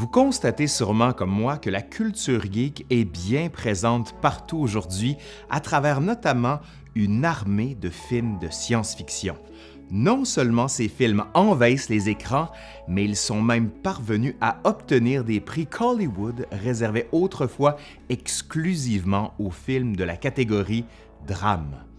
Vous constatez sûrement comme moi que la culture geek est bien présente partout aujourd'hui, à travers notamment une armée de films de science-fiction. Non seulement ces films envahissent les écrans, mais ils sont même parvenus à obtenir des prix Hollywood réservés autrefois exclusivement aux films de la catégorie drame.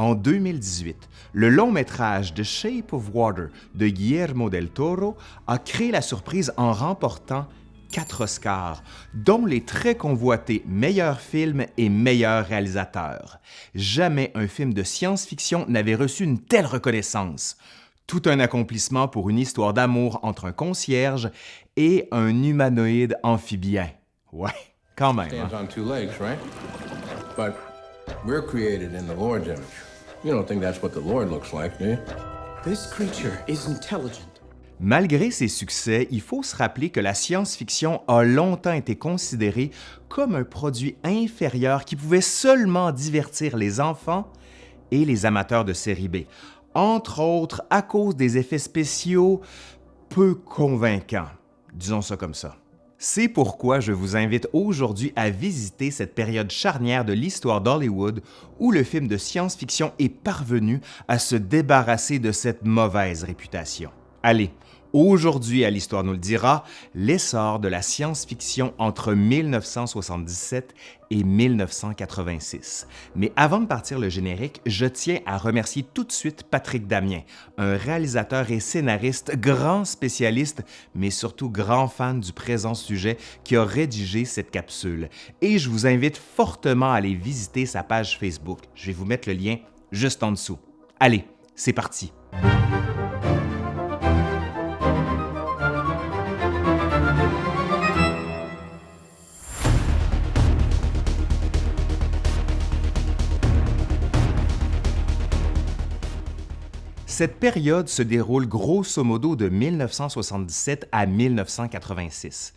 En 2018, le long métrage The Shape of Water de Guillermo del Toro a créé la surprise en remportant quatre Oscars, dont les très convoités meilleur film et meilleur réalisateur. Jamais un film de science-fiction n'avait reçu une telle reconnaissance. Tout un accomplissement pour une histoire d'amour entre un concierge et un humanoïde amphibien. Ouais, quand même. hein. Stands on two legs, right? But we're created in the Lord's image. You don't think that's what the Lord looks like, do you? This creature is intelligent. Malgré ses succès, il faut se rappeler que la science-fiction a longtemps été considérée comme un produit inférieur qui pouvait seulement divertir les enfants et les amateurs de série B, entre autres à cause des effets spéciaux peu convaincants, disons ça comme ça. C'est pourquoi je vous invite aujourd'hui à visiter cette période charnière de l'histoire d'Hollywood où le film de science-fiction est parvenu à se débarrasser de cette mauvaise réputation. Allez, aujourd'hui à l'Histoire nous le dira, l'essor de la science-fiction entre 1977 et 1986. Mais avant de partir le générique, je tiens à remercier tout de suite Patrick Damien, un réalisateur et scénariste grand spécialiste, mais surtout grand fan du présent sujet qui a rédigé cette capsule. Et je vous invite fortement à aller visiter sa page Facebook. Je vais vous mettre le lien juste en dessous. Allez, c'est parti! Cette période se déroule grosso modo de 1977 à 1986.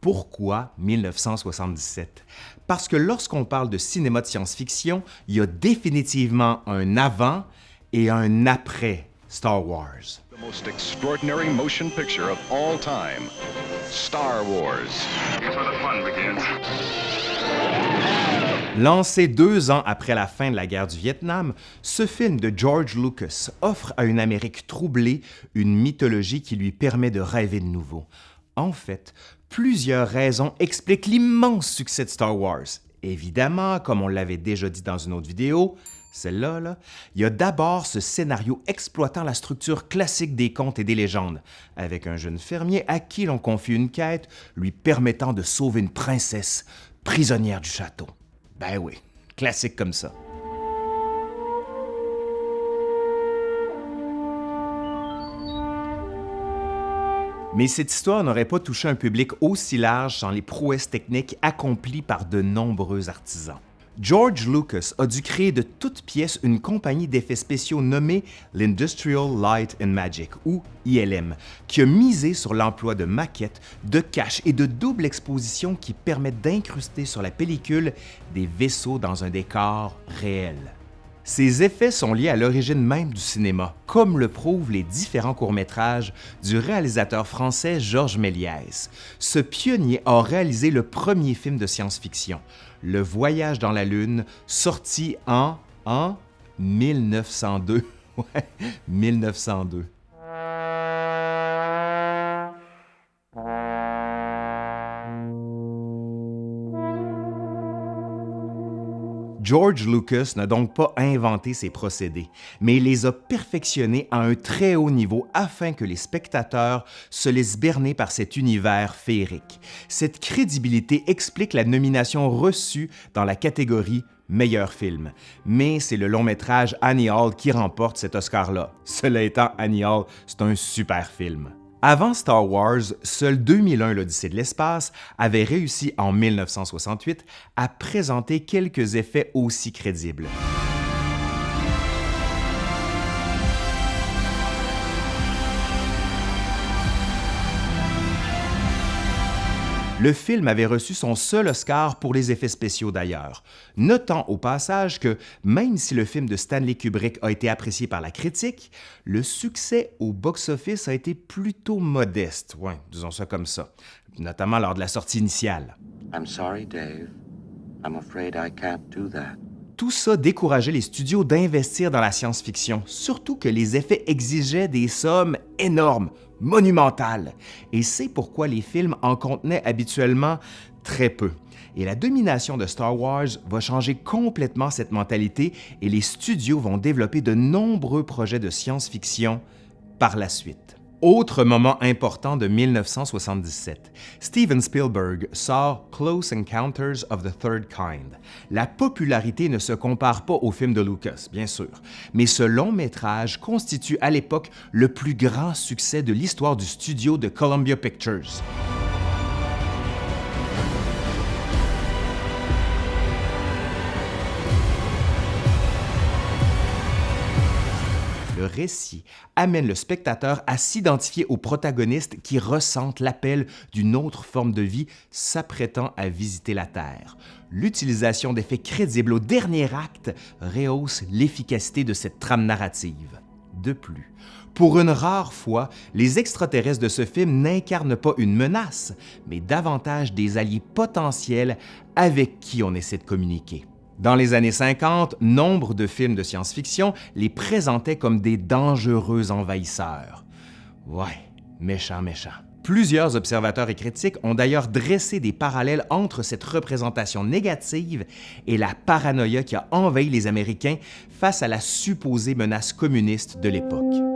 Pourquoi 1977? Parce que lorsqu'on parle de cinéma de science-fiction, il y a définitivement un avant et un après Star Wars. The most extraordinary motion picture of all time Star Wars. Here's where the fun begins. Lancé deux ans après la fin de la guerre du Vietnam, ce film de George Lucas offre à une Amérique troublée une mythologie qui lui permet de rêver de nouveau. En fait, plusieurs raisons expliquent l'immense succès de Star Wars. Évidemment, comme on l'avait déjà dit dans une autre vidéo, celle-là, là, il y a d'abord ce scénario exploitant la structure classique des contes et des légendes, avec un jeune fermier à qui l'on confie une quête lui permettant de sauver une princesse prisonnière du château. Ben oui, classique comme ça. Mais cette histoire n'aurait pas touché un public aussi large sans les prouesses techniques accomplies par de nombreux artisans. George Lucas a dû créer de toutes pièces une compagnie d'effets spéciaux nommée l'Industrial Light and Magic, ou ILM, qui a misé sur l'emploi de maquettes, de caches et de double exposition qui permettent d'incruster sur la pellicule des vaisseaux dans un décor réel. Ces effets sont liés à l'origine même du cinéma, comme le prouvent les différents courts-métrages du réalisateur français Georges Méliès. Ce pionnier a réalisé le premier film de science-fiction, Le Voyage dans la Lune, sorti en, en 1902. Ouais, 1902. George Lucas n'a donc pas inventé ces procédés, mais il les a perfectionnés à un très haut niveau afin que les spectateurs se laissent berner par cet univers féerique. Cette crédibilité explique la nomination reçue dans la catégorie meilleur film. Mais c'est le long métrage Annie Hall qui remporte cet Oscar-là. Cela étant, Annie Hall, c'est un super film. Avant Star Wars, seul 2001 l'Odyssée de l'espace avait réussi en 1968 à présenter quelques effets aussi crédibles. Le film avait reçu son seul Oscar pour les effets spéciaux d'ailleurs. Notant au passage que, même si le film de Stanley Kubrick a été apprécié par la critique, le succès au box-office a été plutôt modeste, ouais, disons ça comme ça, notamment lors de la sortie initiale. I'm sorry, Dave. I'm afraid I can't do that. Tout ça décourageait les studios d'investir dans la science-fiction, surtout que les effets exigeaient des sommes énormes, monumentales. Et c'est pourquoi les films en contenaient habituellement très peu. Et la domination de Star Wars va changer complètement cette mentalité et les studios vont développer de nombreux projets de science-fiction par la suite. Autre moment important de 1977, Steven Spielberg sort Close Encounters of the Third Kind. La popularité ne se compare pas au film de Lucas, bien sûr, mais ce long métrage constitue à l'époque le plus grand succès de l'histoire du studio de Columbia Pictures. Le récit amène le spectateur à s'identifier aux protagonistes qui ressentent l'appel d'une autre forme de vie s'apprêtant à visiter la Terre. L'utilisation d'effets crédibles au dernier acte rehausse l'efficacité de cette trame narrative. De plus, pour une rare fois, les extraterrestres de ce film n'incarnent pas une menace, mais davantage des alliés potentiels avec qui on essaie de communiquer. Dans les années 50, nombre de films de science-fiction les présentaient comme des dangereux envahisseurs. Ouais, méchant, méchant. Plusieurs observateurs et critiques ont d'ailleurs dressé des parallèles entre cette représentation négative et la paranoïa qui a envahi les Américains face à la supposée menace communiste de l'époque.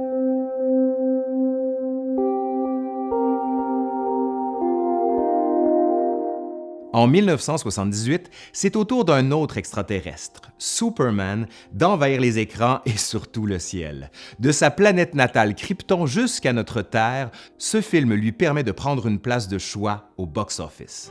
En 1978, c'est au tour d'un autre extraterrestre, Superman, d'envahir les écrans et surtout le ciel. De sa planète natale Krypton jusqu'à notre Terre, ce film lui permet de prendre une place de choix au box-office.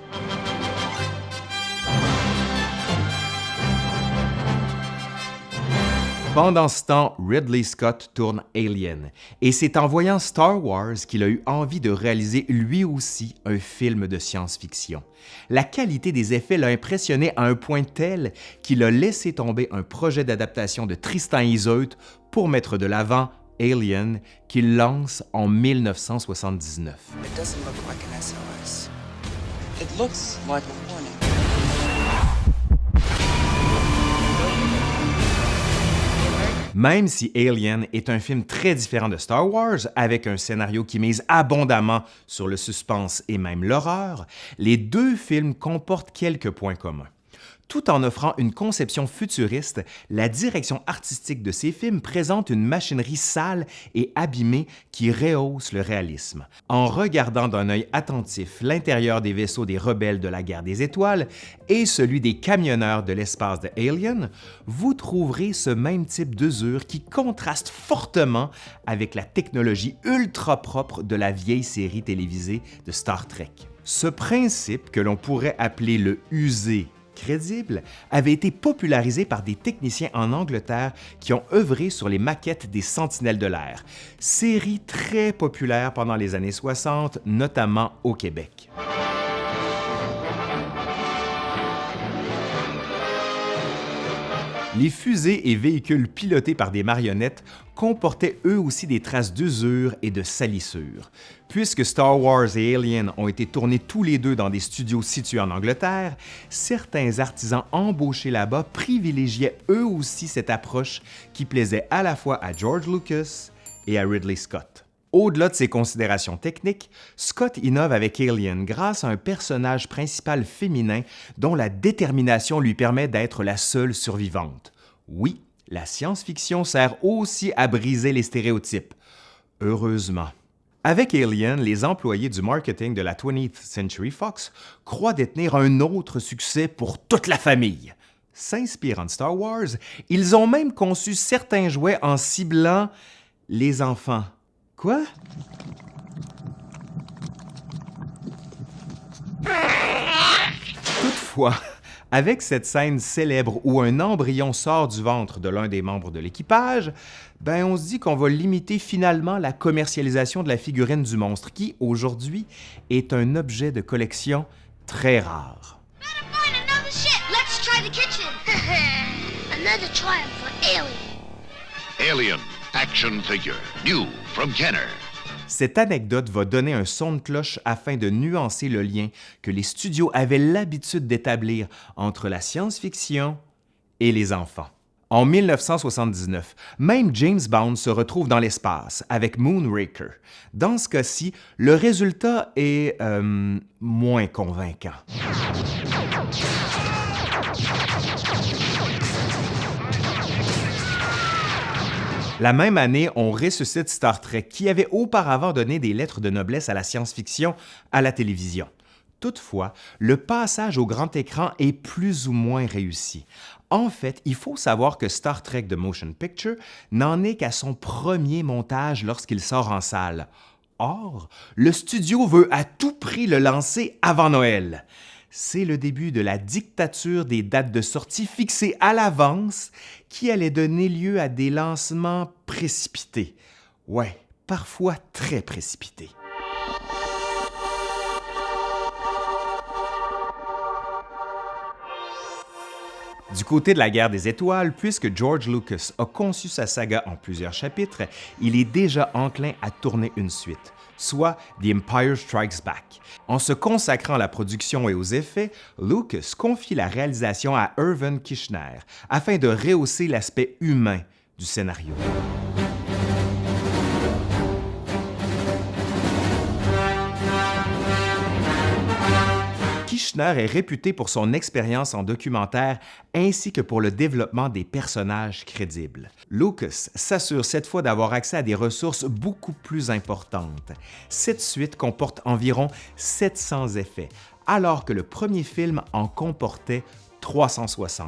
Pendant ce temps, Ridley Scott tourne Alien, et c'est en voyant Star Wars qu'il a eu envie de réaliser lui aussi un film de science-fiction. La qualité des effets l'a impressionné à un point tel qu'il a laissé tomber un projet d'adaptation de Tristan Iseult pour mettre de l'avant Alien, qu'il lance en 1979. It Même si Alien est un film très différent de Star Wars, avec un scénario qui mise abondamment sur le suspense et même l'horreur, les deux films comportent quelques points communs. Tout en offrant une conception futuriste, la direction artistique de ces films présente une machinerie sale et abîmée qui rehausse le réalisme. En regardant d'un œil attentif l'intérieur des vaisseaux des rebelles de la guerre des étoiles et celui des camionneurs de l'espace de Alien, vous trouverez ce même type d'usure qui contraste fortement avec la technologie ultra propre de la vieille série télévisée de Star Trek. Ce principe que l'on pourrait appeler le usé crédible avait été popularisé par des techniciens en Angleterre qui ont œuvré sur les maquettes des Sentinelles de l'air, série très populaire pendant les années 60, notamment au Québec. Les fusées et véhicules pilotés par des marionnettes comportaient eux aussi des traces d'usure et de salissure. Puisque Star Wars et Alien ont été tournés tous les deux dans des studios situés en Angleterre, certains artisans embauchés là-bas privilégiaient eux aussi cette approche qui plaisait à la fois à George Lucas et à Ridley Scott. Au-delà de ces considérations techniques, Scott innove avec Alien grâce à un personnage principal féminin dont la détermination lui permet d'être la seule survivante. Oui, la science-fiction sert aussi à briser les stéréotypes. Heureusement. Avec Alien, les employés du marketing de la 20th Century Fox croient détenir un autre succès pour toute la famille. S'inspirant de Star Wars, ils ont même conçu certains jouets en ciblant les enfants. Quoi? Toutefois, avec cette scène célèbre où un embryon sort du ventre de l'un des membres de l'équipage, ben on se dit qu'on va limiter finalement la commercialisation de la figurine du monstre qui, aujourd'hui, est un objet de collection très rare. Alien action figure, new from Kenner. Cette anecdote va donner un son de cloche afin de nuancer le lien que les studios avaient l'habitude d'établir entre la science-fiction et les enfants. En 1979, même James Bond se retrouve dans l'espace avec Moonraker. Dans ce cas-ci, le résultat est euh, moins convaincant. La même année, on ressuscite Star Trek, qui avait auparavant donné des lettres de noblesse à la science-fiction à la télévision. Toutefois, le passage au grand écran est plus ou moins réussi. En fait, il faut savoir que Star Trek The Motion Picture n'en est qu'à son premier montage lorsqu'il sort en salle. Or, le studio veut à tout prix le lancer avant Noël. C'est le début de la dictature des dates de sortie fixées à l'avance qui allait donner lieu à des lancements précipités. Ouais, parfois très précipités. Du côté de la guerre des étoiles, puisque George Lucas a conçu sa saga en plusieurs chapitres, il est déjà enclin à tourner une suite, soit The Empire Strikes Back. En se consacrant à la production et aux effets, Lucas confie la réalisation à Irvin Kishner afin de rehausser l'aspect humain du scénario. Est réputé pour son expérience en documentaire ainsi que pour le développement des personnages crédibles. Lucas s'assure cette fois d'avoir accès à des ressources beaucoup plus importantes. Cette suite comporte environ 700 effets, alors que le premier film en comportait 360.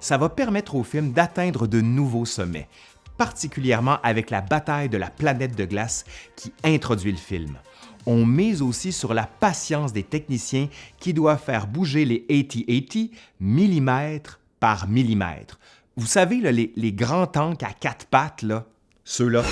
Ça va permettre au film d'atteindre de nouveaux sommets, particulièrement avec la bataille de la planète de glace qui introduit le film on mise aussi sur la patience des techniciens qui doivent faire bouger les AT-AT millimètre par millimètre. Vous savez, les, les, grands tanks à quatre pattes, ceux-là.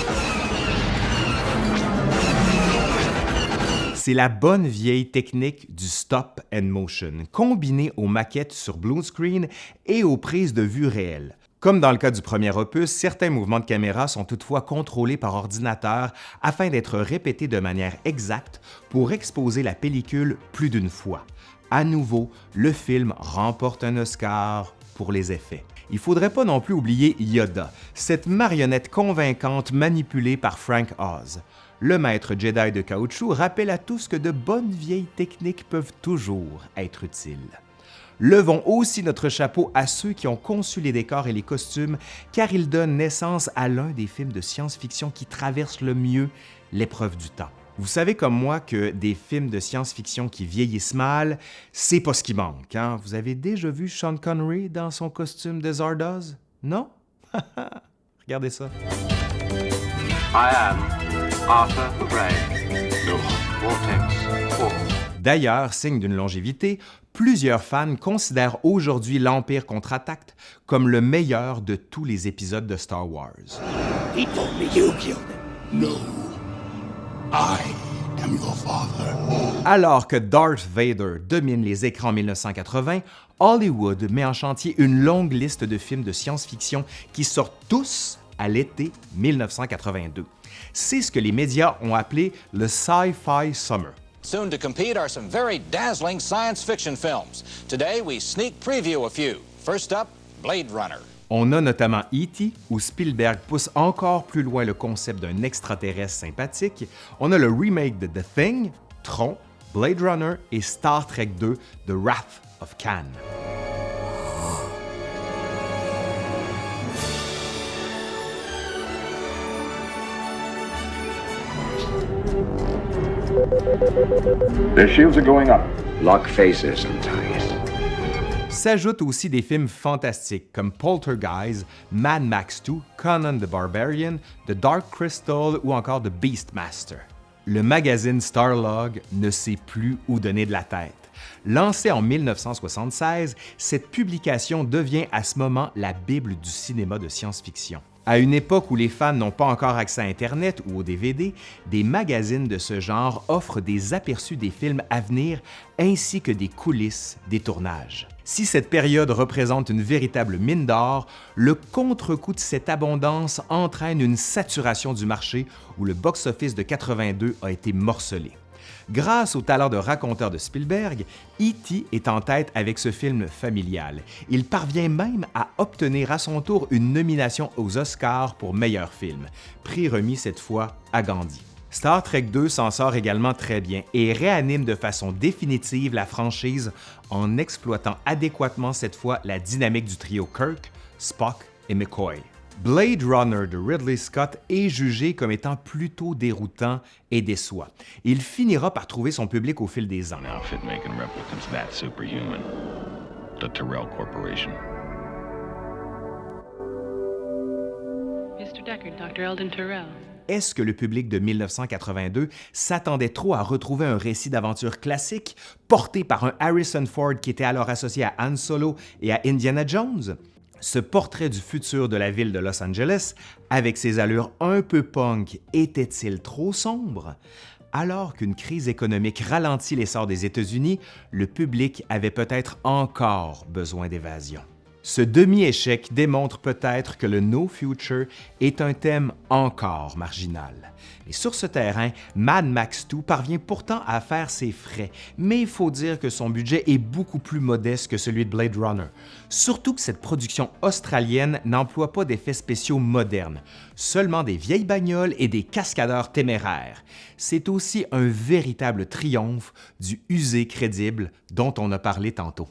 C'est la bonne vieille technique du stop and motion, combinée aux maquettes sur blue screen et aux prises de vue réelles. Comme dans le cas du premier opus, certains mouvements de caméra sont toutefois contrôlés par ordinateur afin d'être répétés de manière exacte pour exposer la pellicule plus d'une fois. À nouveau, le film remporte un Oscar pour les effets. Il faudrait pas non plus oublier Yoda, cette marionnette convaincante manipulée par Frank Oz. Le maître Jedi de caoutchouc rappelle à tous que de bonnes vieilles techniques peuvent toujours être utiles. Levons aussi notre chapeau à ceux qui ont conçu les décors et les costumes, car ils donnent naissance à l'un des films de science-fiction qui traverse le mieux l'épreuve du temps. Vous savez comme moi que des films de science-fiction qui vieillissent mal, c'est pas ce qui manque. Hein? Vous avez déjà vu Sean Connery dans son costume de Zardoz? Non? Regardez ça. D'ailleurs, signe d'une longévité, plusieurs fans considèrent aujourd'hui l'Empire contre-attaque comme le meilleur de tous les épisodes de Star Wars. Alors que Darth Vader domine les écrans en 1980, Hollywood met en chantier une longue liste de films de science-fiction qui sortent tous à l'été 1982. C'est ce que les médias ont appelé le Sci-Fi Summer. Soon to compete are some very dazzling science fiction films. Today, we sneak preview a few. First up, Blade Runner. On a notamment E.T., où Spielberg pousse encore plus loin le concept d'un extraterrestre sympathique. On a le remake de The Thing, Tron, Blade Runner et Star Trek 2, The Wrath of Khan. Their shields are going up. Lock faces and ties. S'ajoutent aussi des films fantastiques comme Poltergeist, Mad Max 2, Conan the Barbarian, The Dark Crystal ou encore The Beastmaster. Le magazine Starlog ne sait plus où donner de la tête. Lancée en 1976, cette publication devient à ce moment la Bible du cinéma de science-fiction. À une époque où les fans n'ont pas encore accès à Internet ou au DVD, des magazines de ce genre offrent des aperçus des films à venir ainsi que des coulisses des tournages. Si cette période représente une véritable mine d'or, le contre-coup de cette abondance entraîne une saturation du marché où le box-office de 82 a été morcelé. Grâce au talent de raconteur de Spielberg, E.T. est en tête avec ce film familial. Il parvient même à obtenir à son tour une nomination aux Oscars pour meilleur film, prix remis cette fois à Gandhi. Star Trek 2 s'en sort également très bien et réanime de façon définitive la franchise en exploitant adéquatement cette fois la dynamique du trio Kirk, Spock et McCoy. Blade Runner de Ridley Scott est jugé comme étant plutôt déroutant et déçoit. Il finira par trouver son public au fil des ans. Est-ce que le public de 1982 s'attendait trop à retrouver un récit d'aventure classique porté par un Harrison Ford qui était alors associé à Han Solo et à Indiana Jones? Ce portrait du futur de la ville de Los Angeles, avec ses allures un peu punk, était-il trop sombre? Alors qu'une crise économique ralentit l'essor des États-Unis, le public avait peut-être encore besoin d'évasion. Ce demi-échec démontre peut-être que le No Future est un thème encore marginal. Et sur ce terrain, Mad Max 2 parvient pourtant à faire ses frais, mais il faut dire que son budget est beaucoup plus modeste que celui de Blade Runner. Surtout que cette production australienne n'emploie pas d'effets spéciaux modernes, seulement des vieilles bagnoles et des cascadeurs téméraires. C'est aussi un véritable triomphe du usé crédible dont on a parlé tantôt.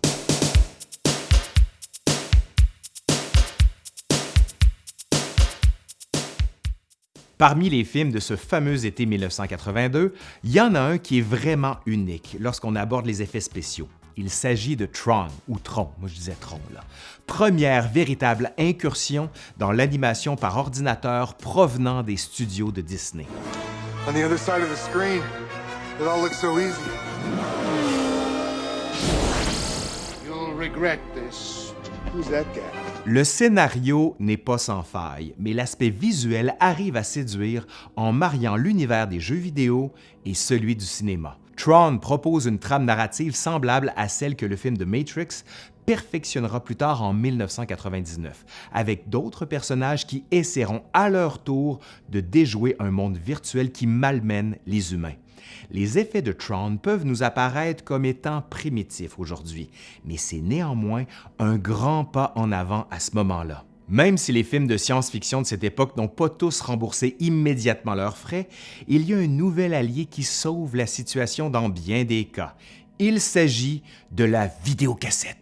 Parmi les films de ce fameux été 1982, il y en a un qui est vraiment unique lorsqu'on aborde les effets spéciaux. Il s'agit de Tron, ou Tron, moi je disais Tron là. Première véritable incursion dans l'animation par ordinateur provenant des studios de Disney. On the other side of the screen, it all looks so easy. You'll regret this. Who's that guy? Le scénario n'est pas sans faille, mais l'aspect visuel arrive à séduire en mariant l'univers des jeux vidéo et celui du cinéma. Tron propose une trame narrative semblable à celle que le film de Matrix perfectionnera plus tard en 1999, avec d'autres personnages qui essaieront à leur tour de déjouer un monde virtuel qui malmène les humains. Les effets de Tron peuvent nous apparaître comme étant primitifs aujourd'hui, mais c'est néanmoins un grand pas en avant à ce moment-là. Même si les films de science-fiction de cette époque n'ont pas tous remboursé immédiatement leurs frais, il y a un nouvel allié qui sauve la situation dans bien des cas. Il s'agit de la vidéocassette.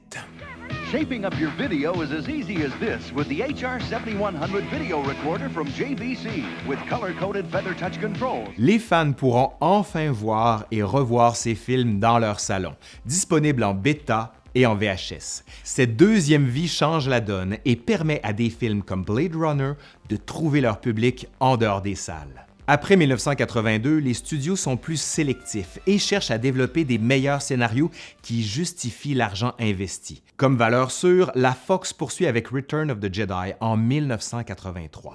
Shaping up your video is as easy as this with the HR7100 video recorder from JVC with color-coded feather touch controls. Les fans pourront enfin voir et revoir ces films dans leur salon, disponibles en bêta et en VHS. Cette deuxième vie change la donne et permet à des films comme Blade Runner de trouver leur public en dehors des salles. Après 1982, les studios sont plus sélectifs et cherchent à développer des meilleurs scénarios qui justifient l'argent investi. Comme valeur sûre, la Fox poursuit avec Return of the Jedi en 1983.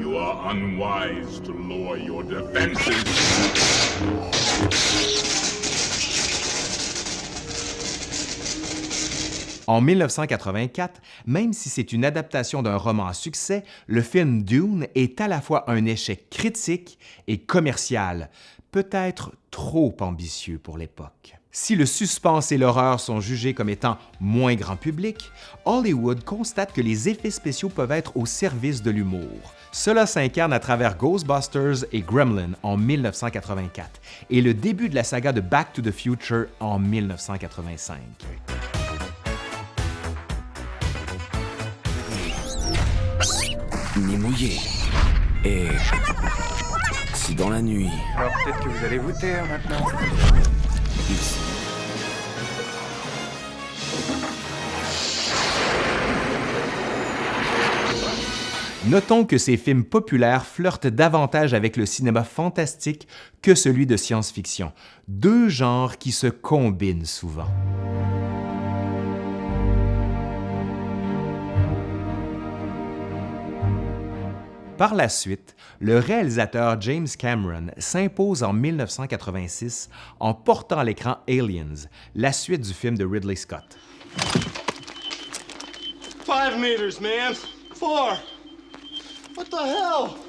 You are unwise to lower your defenses. En 1984, même si c'est une adaptation d'un roman à succès, le film Dune est à la fois un échec critique et commercial, peut-être trop ambitieux pour l'époque. Si le suspense et l'horreur sont jugés comme étant moins grand public, Hollywood constate que les effets spéciaux peuvent être au service de l'humour. Cela s'incarne à travers Ghostbusters et Gremlin en 1984 et le début de la saga de Back to the Future en 1985. Ni mouillé. Et si dans la nuit... Alors peut-être que vous allez vous taire maintenant. Notons que ces films populaires flirtent davantage avec le cinéma fantastique que celui de science-fiction, deux genres qui se combinent souvent. Par la suite, le réalisateur James Cameron s'impose en 1986 en portant à l'écran Aliens, la suite du film de Ridley Scott. Five meters, man. Four. What the hell?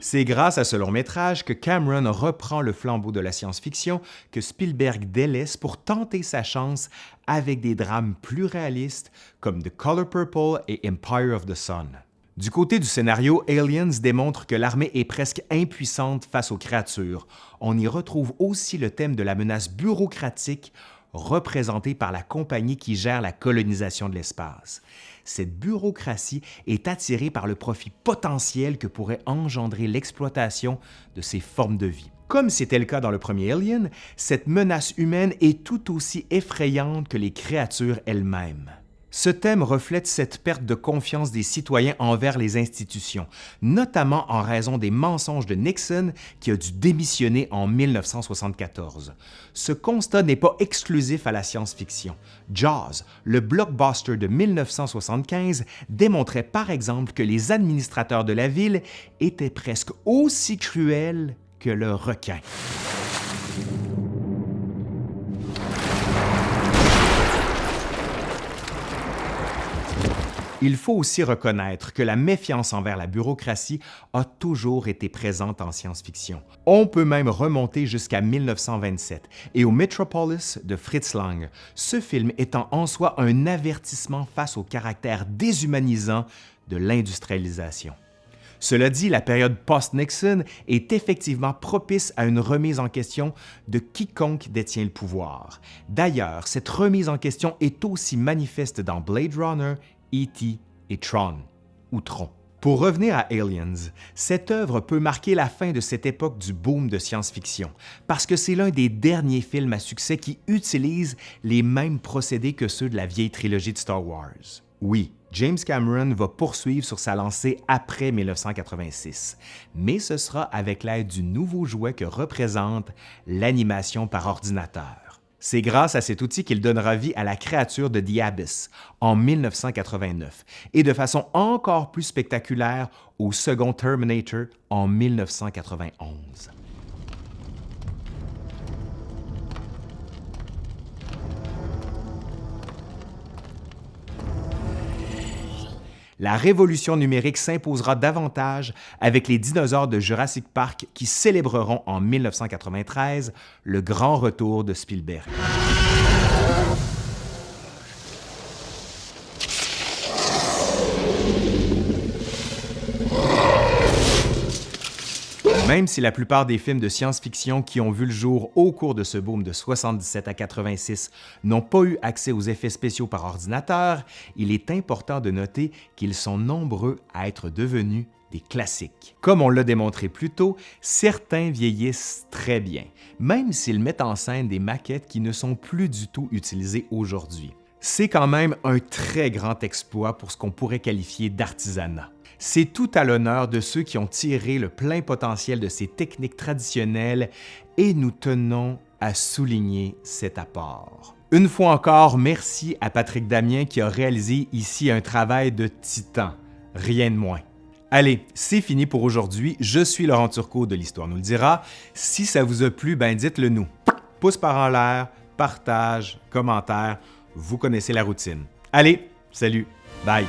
C'est grâce à ce long métrage que Cameron reprend le flambeau de la science-fiction que Spielberg délaisse pour tenter sa chance avec des drames plus réalistes comme The Color Purple et Empire of the Sun. Du côté du scénario, Aliens démontre que l'armée est presque impuissante face aux créatures. On y retrouve aussi le thème de la menace bureaucratique représentée par la compagnie qui gère la colonisation de l'espace. Cette bureaucratie est attirée par le profit potentiel que pourrait engendrer l'exploitation de ces formes de vie. Comme c'était le cas dans le premier Alien, cette menace humaine est tout aussi effrayante que les créatures elles-mêmes. Ce thème reflète cette perte de confiance des citoyens envers les institutions, notamment en raison des mensonges de Nixon qui a dû démissionner en 1974. Ce constat n'est pas exclusif à la science-fiction. Jaws, le blockbuster de 1975, démontrait par exemple que les administrateurs de la ville étaient presque aussi cruels que le requin. Il faut aussi reconnaître que la méfiance envers la bureaucratie a toujours été présente en science-fiction. On peut même remonter jusqu'à 1927 et au Metropolis de Fritz Lang, ce film étant en soi un avertissement face au caractère déshumanisant de l'industrialisation. Cela dit, la période post-Nixon est effectivement propice à une remise en question de quiconque détient le pouvoir. D'ailleurs, cette remise en question est aussi manifeste dans Blade Runner E.T. et Tron, ou Tron. Pour revenir à Aliens, cette œuvre peut marquer la fin de cette époque du boom de science-fiction, parce que c'est l'un des derniers films à succès qui utilise les mêmes procédés que ceux de la vieille trilogie de Star Wars. Oui, James Cameron va poursuivre sur sa lancée après 1986, mais ce sera avec l'aide du nouveau jouet que représente l'animation par ordinateur. C'est grâce à cet outil qu'il donnera vie à la créature de The en 1989 et de façon encore plus spectaculaire au second Terminator en 1991. La révolution numérique s'imposera davantage avec les dinosaures de Jurassic Park qui célébreront en 1993 le grand retour de Spielberg. Même si la plupart des films de science-fiction qui ont vu le jour au cours de ce boom de 77 à 86 n'ont pas eu accès aux effets spéciaux par ordinateur, il est important de noter qu'ils sont nombreux à être devenus des classiques. Comme on l'a démontré plus tôt, certains vieillissent très bien, même s'ils mettent en scène des maquettes qui ne sont plus du tout utilisées aujourd'hui. C'est quand même un très grand exploit pour ce qu'on pourrait qualifier d'artisanat. C'est tout à l'honneur de ceux qui ont tiré le plein potentiel de ces techniques traditionnelles et nous tenons à souligner cet apport. Une fois encore, merci à Patrick Damien qui a réalisé ici un travail de titan, rien de moins. Allez, c'est fini pour aujourd'hui. Je suis Laurent Turcot de l'Histoire nous le dira. Si ça vous a plu, ben dites-le nous. Pouce par en l'air, partage, commentaire, vous connaissez la routine. Allez, salut, bye!